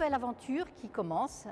nouvelle aventure qui commence